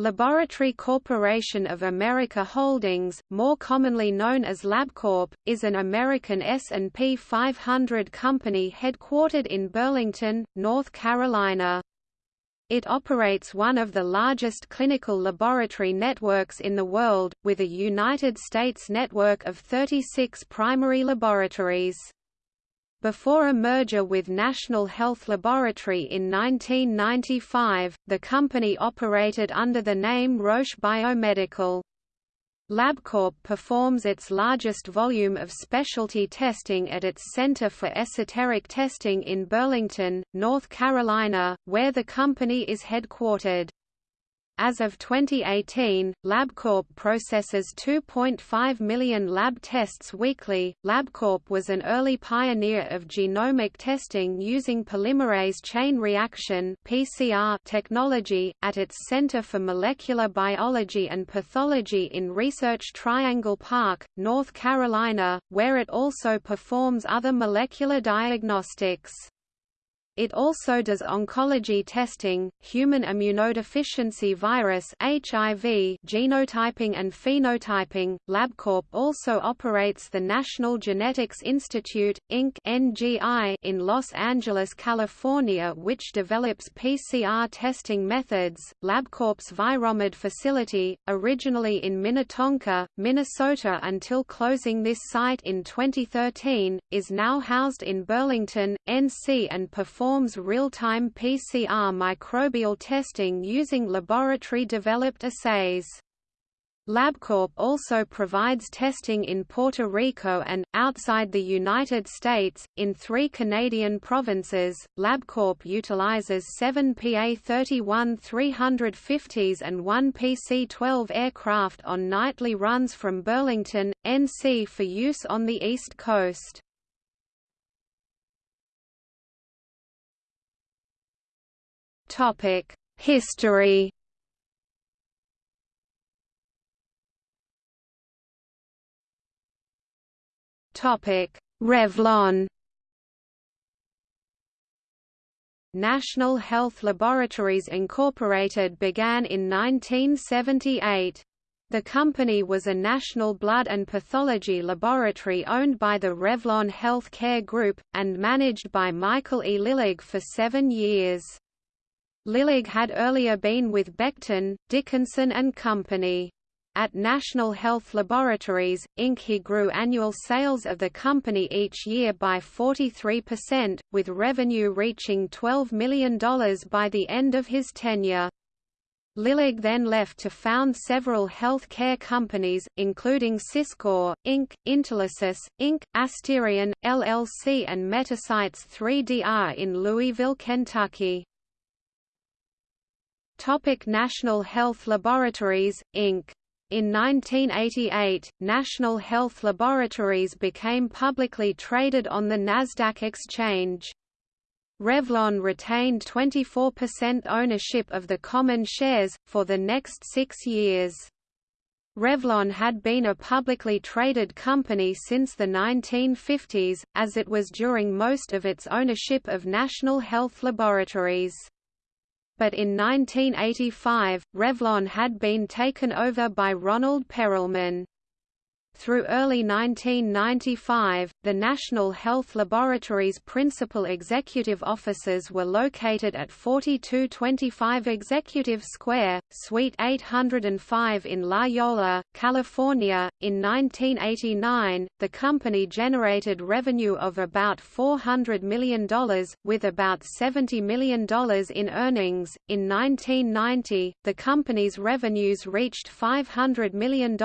Laboratory Corporation of America Holdings, more commonly known as LabCorp, is an American S&P 500 company headquartered in Burlington, North Carolina. It operates one of the largest clinical laboratory networks in the world, with a United States network of 36 primary laboratories. Before a merger with National Health Laboratory in 1995, the company operated under the name Roche Biomedical. LabCorp performs its largest volume of specialty testing at its Center for Esoteric Testing in Burlington, North Carolina, where the company is headquartered. As of 2018, LabCorp processes 2.5 million lab tests weekly. LabCorp was an early pioneer of genomic testing using polymerase chain reaction (PCR) technology at its Center for Molecular Biology and Pathology in Research Triangle Park, North Carolina, where it also performs other molecular diagnostics. It also does oncology testing, human immunodeficiency virus (HIV) genotyping and phenotyping. LabCorp also operates the National Genetics Institute Inc. (NGI) in Los Angeles, California, which develops PCR testing methods. LabCorp's Viromed facility, originally in Minnetonka, Minnesota until closing this site in 2013, is now housed in Burlington, NC and performs performs real-time PCR microbial testing using laboratory-developed assays. LabCorp also provides testing in Puerto Rico and, outside the United States, in three Canadian provinces. LabCorp utilizes seven PA-31 350s and one PC-12 aircraft on nightly runs from Burlington, NC for use on the East Coast. Topic: History. Topic: Revlon. National Health Laboratories Incorporated began in 1978. The company was a national blood and pathology laboratory owned by the Revlon Health Care Group, and managed by Michael E. Lillig for seven years. Lillig had earlier been with Becton, Dickinson and Company. At National Health Laboratories, Inc. he grew annual sales of the company each year by 43%, with revenue reaching $12 million by the end of his tenure. Lillig then left to found several health care companies, including Syscore, Inc., Intelisys, Inc., Asterion, LLC and Metacytes 3DR in Louisville, Kentucky. Topic National Health Laboratories, Inc. In 1988, National Health Laboratories became publicly traded on the Nasdaq exchange. Revlon retained 24% ownership of the common shares, for the next six years. Revlon had been a publicly traded company since the 1950s, as it was during most of its ownership of National Health Laboratories but in 1985, Revlon had been taken over by Ronald Perelman. Through early 1995, the National Health Laboratory's principal executive offices were located at 4225 Executive Square, Suite 805 in La Jolla, California. In 1989, the company generated revenue of about $400 million, with about $70 million in earnings. In 1990, the company's revenues reached $500 million,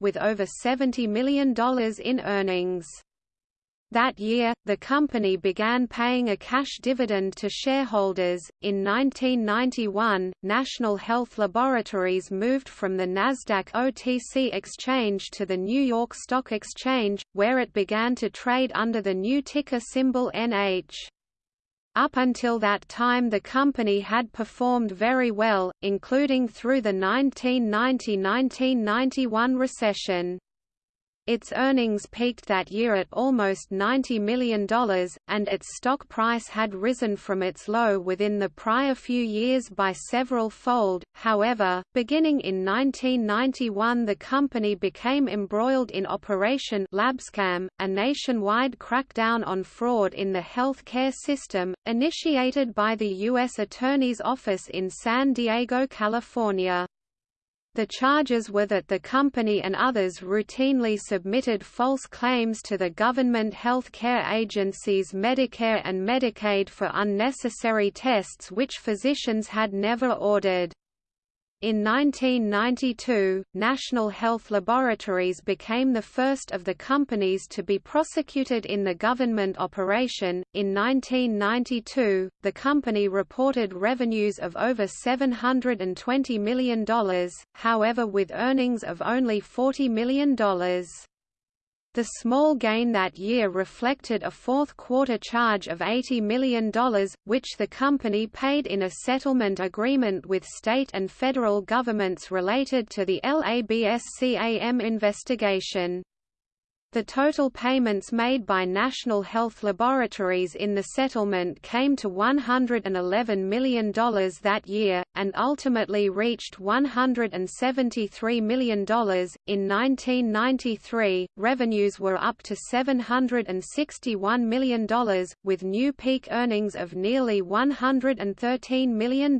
with over 70 $20 million in earnings. That year, the company began paying a cash dividend to shareholders. In 1991, National Health Laboratories moved from the NASDAQ OTC exchange to the New York Stock Exchange, where it began to trade under the new ticker symbol NH. Up until that time the company had performed very well, including through the 1990–1991 recession. Its earnings peaked that year at almost $90 million, and its stock price had risen from its low within the prior few years by several fold. However, beginning in 1991, the company became embroiled in Operation LabScam, a nationwide crackdown on fraud in the health care system, initiated by the U.S. Attorney's Office in San Diego, California. The charges were that the company and others routinely submitted false claims to the government health care agencies Medicare and Medicaid for unnecessary tests which physicians had never ordered. In 1992, National Health Laboratories became the first of the companies to be prosecuted in the government operation. In 1992, the company reported revenues of over $720 million, however, with earnings of only $40 million. The small gain that year reflected a fourth-quarter charge of $80 million, which the company paid in a settlement agreement with state and federal governments related to the LABSCAM investigation. The total payments made by National Health Laboratories in the settlement came to $111 million that year, and ultimately reached $173 million. In 1993, revenues were up to $761 million, with new peak earnings of nearly $113 million.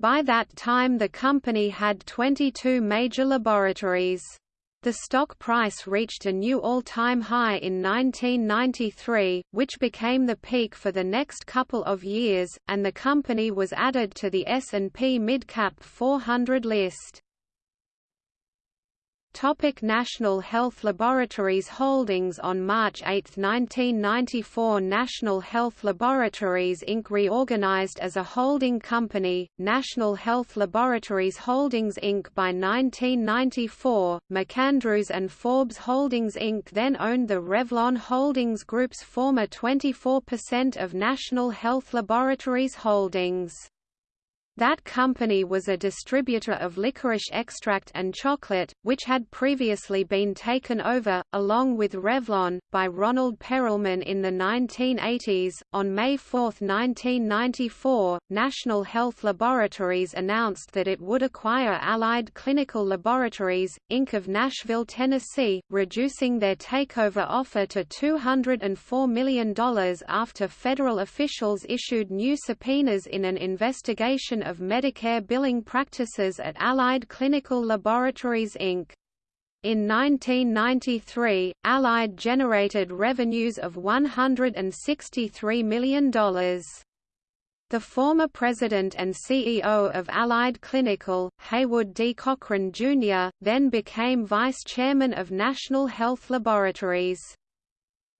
By that time the company had 22 major laboratories. The stock price reached a new all-time high in 1993, which became the peak for the next couple of years, and the company was added to the S&P Midcap 400 list. Topic National Health Laboratories Holdings On March 8, 1994 National Health Laboratories Inc. reorganized as a holding company, National Health Laboratories Holdings Inc. By 1994, MacAndrews and Forbes Holdings Inc. then owned the Revlon Holdings Group's former 24% of National Health Laboratories Holdings. That company was a distributor of licorice extract and chocolate, which had previously been taken over, along with Revlon, by Ronald Perelman in the 1980s. On May 4, 1994, National Health Laboratories announced that it would acquire Allied Clinical Laboratories, Inc. of Nashville, Tennessee, reducing their takeover offer to $204 million after federal officials issued new subpoenas in an investigation of Medicare billing practices at Allied Clinical Laboratories Inc. In 1993, Allied generated revenues of $163 million. The former president and CEO of Allied Clinical, Haywood D. Cochran, Jr., then became vice chairman of National Health Laboratories.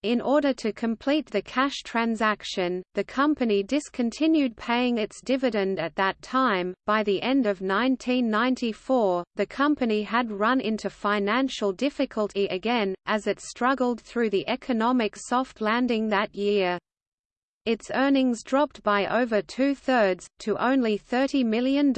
In order to complete the cash transaction, the company discontinued paying its dividend at that time. By the end of 1994, the company had run into financial difficulty again, as it struggled through the economic soft landing that year. Its earnings dropped by over two-thirds, to only $30 million.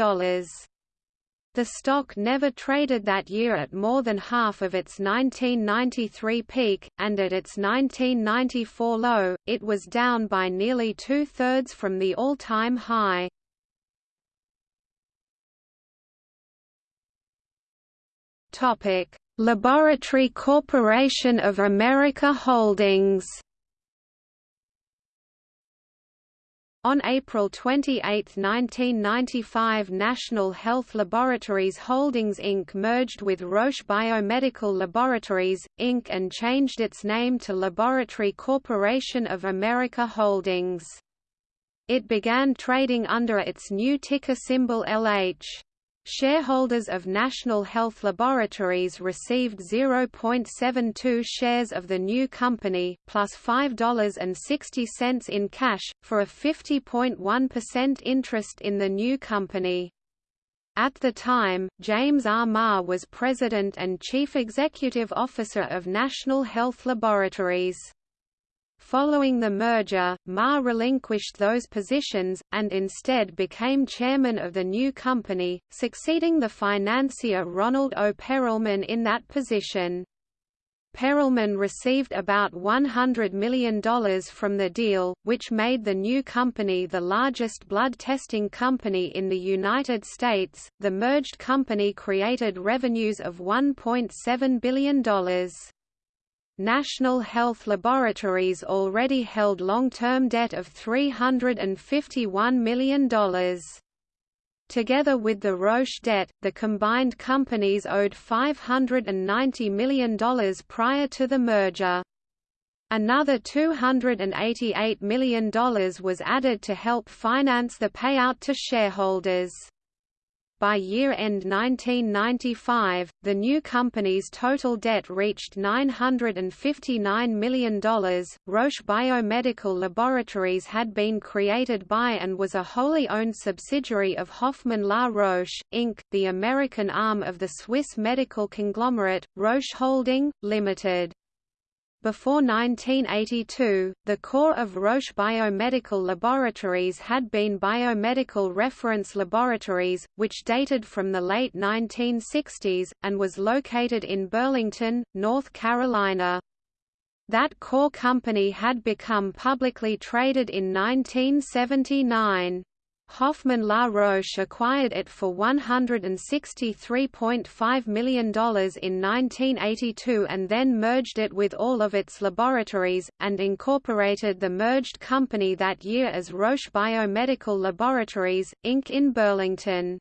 The stock never traded that year at more than half of its 1993 peak, and at its 1994 low, it was down by nearly two-thirds from the all-time high. Laboratory Corporation of America Holdings On April 28, 1995 National Health Laboratories Holdings Inc. merged with Roche Biomedical Laboratories, Inc. and changed its name to Laboratory Corporation of America Holdings. It began trading under its new ticker symbol LH. Shareholders of National Health Laboratories received 0.72 shares of the new company, plus $5.60 in cash, for a 50.1% interest in the new company. At the time, James R. Maher was President and Chief Executive Officer of National Health Laboratories. Following the merger, Maher relinquished those positions, and instead became chairman of the new company, succeeding the financier Ronald O. Perelman in that position. Perelman received about $100 million from the deal, which made the new company the largest blood testing company in the United States. The merged company created revenues of $1.7 billion. National Health Laboratories already held long-term debt of $351 million. Together with the Roche debt, the combined companies owed $590 million prior to the merger. Another $288 million was added to help finance the payout to shareholders. By year-end 1995, the new company's total debt reached $959 million. Roche Biomedical Laboratories had been created by and was a wholly owned subsidiary of Hoffmann La Roche, Inc., the American arm of the Swiss medical conglomerate, Roche Holding, Limited. Before 1982, the core of Roche Biomedical Laboratories had been Biomedical Reference Laboratories, which dated from the late 1960s, and was located in Burlington, North Carolina. That core company had become publicly traded in 1979. Hoffmann La Roche acquired it for $163.5 million in 1982 and then merged it with all of its laboratories, and incorporated the merged company that year as Roche Biomedical Laboratories, Inc. in Burlington.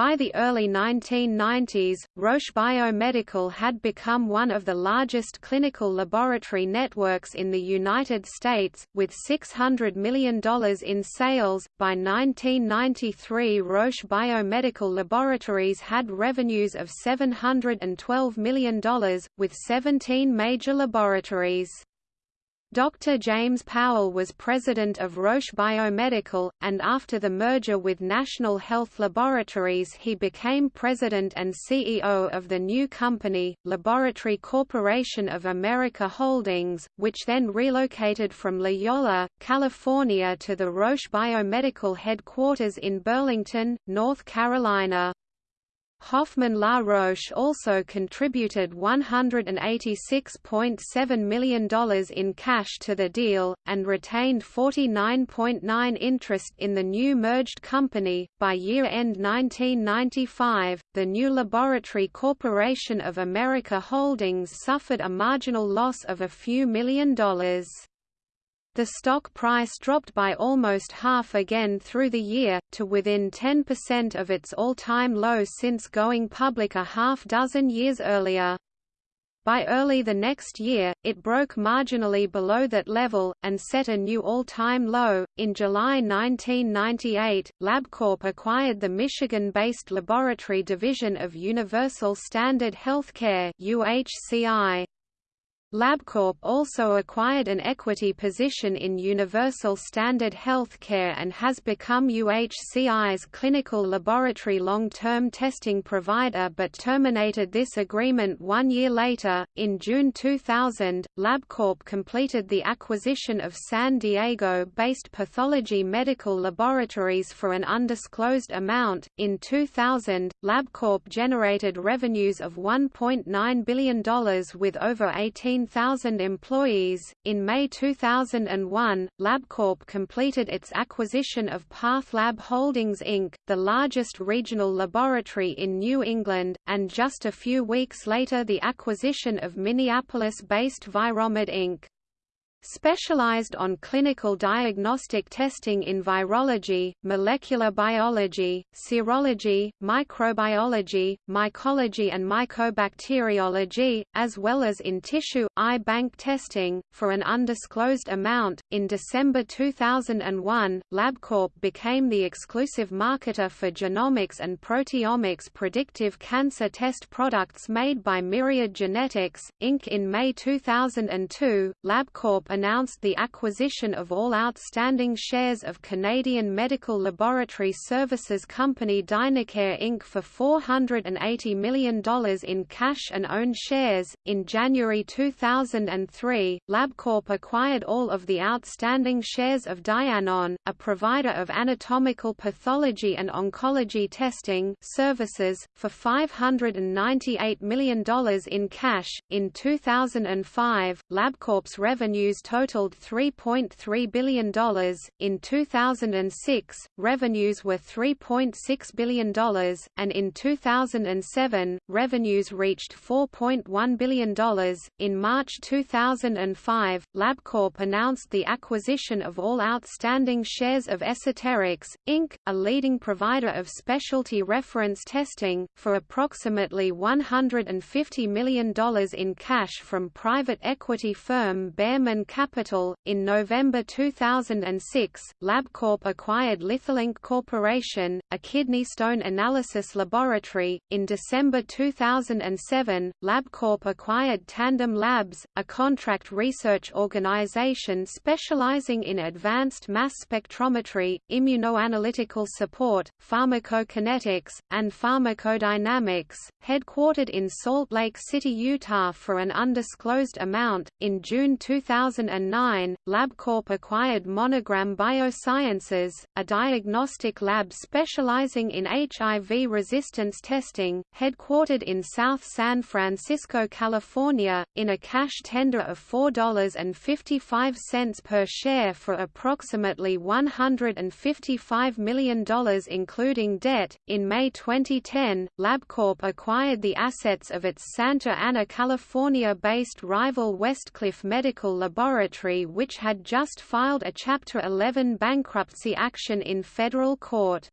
By the early 1990s, Roche Biomedical had become one of the largest clinical laboratory networks in the United States, with $600 million in sales. By 1993, Roche Biomedical Laboratories had revenues of $712 million, with 17 major laboratories. Dr. James Powell was president of Roche Biomedical, and after the merger with National Health Laboratories he became president and CEO of the new company, Laboratory Corporation of America Holdings, which then relocated from La Jolla, California to the Roche Biomedical headquarters in Burlington, North Carolina. Hoffmann La Roche also contributed $186.7 million in cash to the deal, and retained 49.9 interest in the new merged company. By year end 1995, the new Laboratory Corporation of America Holdings suffered a marginal loss of a few million dollars. The stock price dropped by almost half again through the year, to within 10% of its all-time low since going public a half dozen years earlier. By early the next year, it broke marginally below that level, and set a new all-time low. In July 1998, LabCorp acquired the Michigan-based laboratory division of Universal Standard Healthcare (UHCI). LabCorp also acquired an equity position in Universal Standard Healthcare and has become UHCI's clinical laboratory long-term testing provider but terminated this agreement one year later. In June 2000, LabCorp completed the acquisition of San Diego-based Pathology Medical Laboratories for an undisclosed amount. In 2000, LabCorp generated revenues of $1.9 billion with over 18 15,000 employees. In May 2001, LabCorp completed its acquisition of PathLab Holdings Inc., the largest regional laboratory in New England, and just a few weeks later the acquisition of Minneapolis-based Viromed Inc specialized on clinical diagnostic testing in virology, molecular biology, serology, microbiology, mycology and mycobacteriology, as well as in tissue, eye bank testing, for an undisclosed amount. In December 2001, LabCorp became the exclusive marketer for genomics and proteomics predictive cancer test products made by Myriad Genetics, Inc. In May 2002, LabCorp announced the acquisition of all outstanding shares of Canadian medical laboratory services company Dynacare Inc. for $480 million in cash and owned shares. In January 2003, LabCorp acquired all of the outstanding shares of Dianon, a provider of anatomical pathology and oncology testing services, for $598 million in cash. In 2005, LabCorp's revenues totaled $3.3 billion. In 2006, revenues were $3.6 billion, and in 2007, revenues reached $4.1 billion. In March 2005, LabCorp announced the acquisition of all outstanding shares of Esoterics, Inc., a leading provider of specialty reference testing, for approximately $150 million in cash from private equity firm Behrman Capital. In November 2006, LabCorp acquired Litholink Corporation, a kidney stone analysis laboratory. In December 2007, LabCorp acquired Tandem Labs, a contract research organization specializing in advanced mass spectrometry, immunoanalytical support, pharmacokinetics, and pharmacodynamics, headquartered in Salt Lake City, Utah for an undisclosed amount. In June 2009, LabCorp acquired Monogram Biosciences, a diagnostic lab specializing in HIV resistance testing, headquartered in South San Francisco, California, in a cash tender of $4.55 per share for approximately $155 million including debt. In May 2010, LabCorp acquired the assets of its Santa Ana, California-based rival Westcliff Medical Laboratory which had just filed a Chapter 11 bankruptcy action in federal court.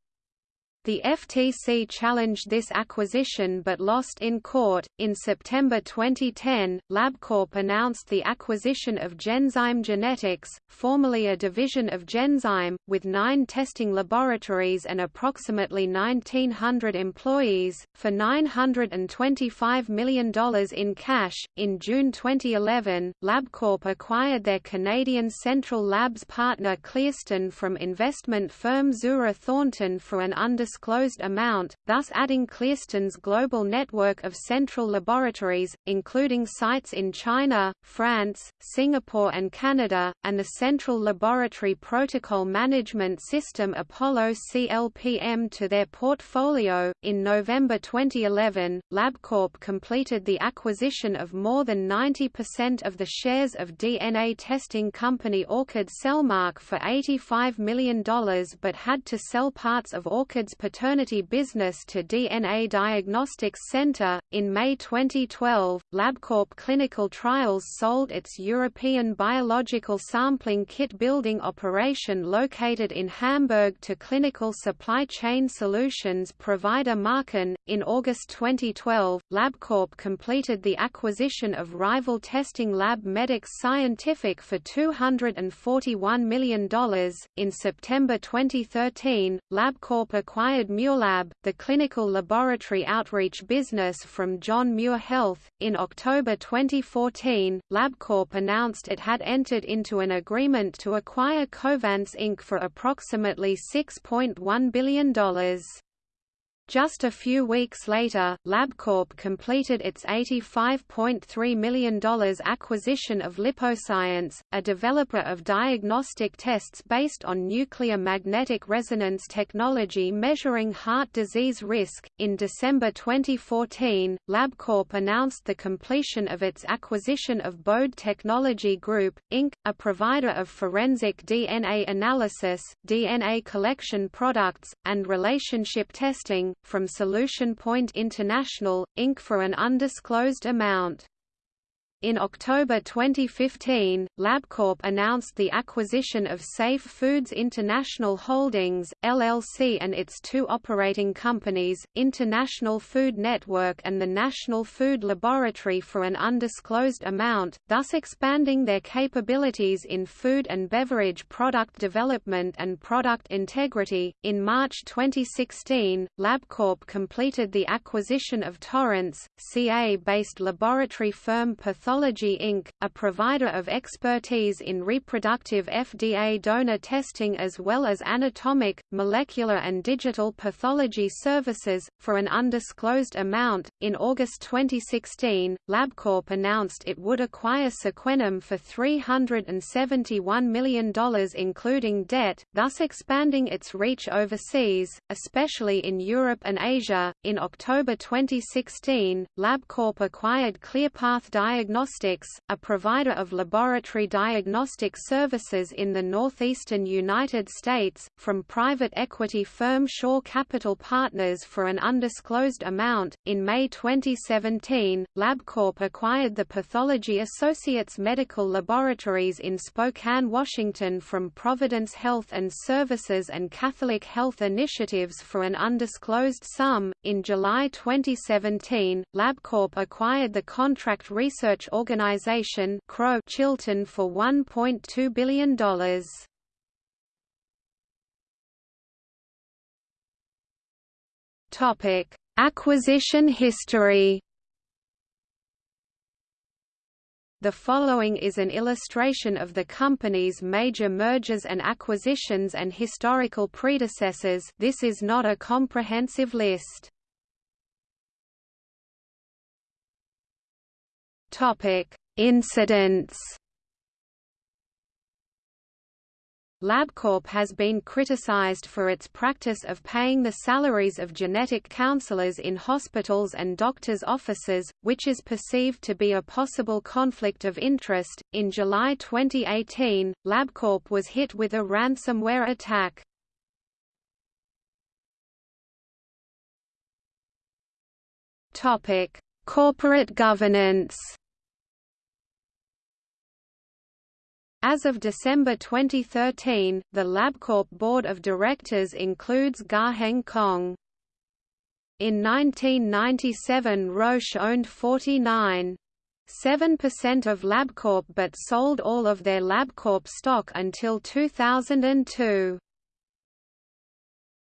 The FTC challenged this acquisition but lost in court. In September 2010, LabCorp announced the acquisition of Genzyme Genetics, formerly a division of Genzyme, with nine testing laboratories and approximately 1,900 employees, for $925 million in cash. In June 2011, LabCorp acquired their Canadian Central Labs partner Clearstone from investment firm Czura Thornton for an undisclosed undisclosed amount, thus adding Clearstone's global network of central laboratories, including sites in China, France, Singapore and Canada, and the Central Laboratory Protocol Management System Apollo CLPM to their portfolio. In November 2011, LabCorp completed the acquisition of more than 90% of the shares of DNA testing company Orchid Cellmark for $85 million but had to sell parts of Orchid's paternity business to DNA Diagnostics Center. In May 2012, LabCorp Clinical Trials sold its European biological sampling kit building operation located in Hamburg to clinical supply chain solutions provider Marken. In August 2012, LabCorp completed the acquisition of rival testing lab MEDTOX Scientific for $241 million. In September 2013, LabCorp acquired acquired MuirLab, the clinical laboratory outreach business from John Muir Health. In October 2014, LabCorp announced it had entered into an agreement to acquire Covance Inc. for approximately $6.1 billion. Just a few weeks later, LabCorp completed its $85.3 million acquisition of LipoScience, a developer of diagnostic tests based on nuclear magnetic resonance technology measuring heart disease risk. In December 2014, LabCorp announced the completion of its acquisition of Bode Technology Group, Inc., a provider of forensic DNA analysis, DNA collection products, and relationship testing from Solution Point International, Inc. for an undisclosed amount. In October 2015, LabCorp announced the acquisition of Safe Foods International Holdings, LLC and its two operating companies, International Food Network and the National Food Laboratory for an undisclosed amount, thus expanding their capabilities in food and beverage product development and product integrity. In March 2016, LabCorp completed the acquisition of Torrance, CA-based laboratory firm Pathology Pathology Inc., a provider of expertise in reproductive FDA donor testing as well as anatomic, molecular and digital pathology services, for an undisclosed amount. In August 2016, LabCorp announced it would acquire Sequenom for $371 million including debt, thus expanding its reach overseas, especially in Europe and Asia. In October 2016, LabCorp acquired ClearPath Diagnostics, a provider of laboratory diagnostic services in the northeastern United States, from private equity firm Shore Capital Partners for an undisclosed amount. In May 2017, LabCorp acquired the Pathology Associates Medical Laboratories in Spokane, Washington from Providence Health and Services and Catholic Health Initiatives for an undisclosed sum. In July 2017, LabCorp acquired the Contract Research Organization Chiltern for $1.2 billion. Topic: Acquisition history. The following is an illustration of the company's major mergers and acquisitions and historical predecessors this is not a comprehensive list. Incidents LabCorp has been criticized for its practice of paying the salaries of genetic counselors in hospitals and doctors' offices, which is perceived to be a possible conflict of interest. In July 2018, LabCorp was hit with a ransomware attack. Topic: Corporate governance. As of December 2013, the LabCorp board of directors includes Garheng Kong. In 1997 Roche owned 49.7% of LabCorp but sold all of their LabCorp stock until 2002.